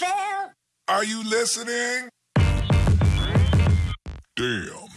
Phil. Are you listening? Damn.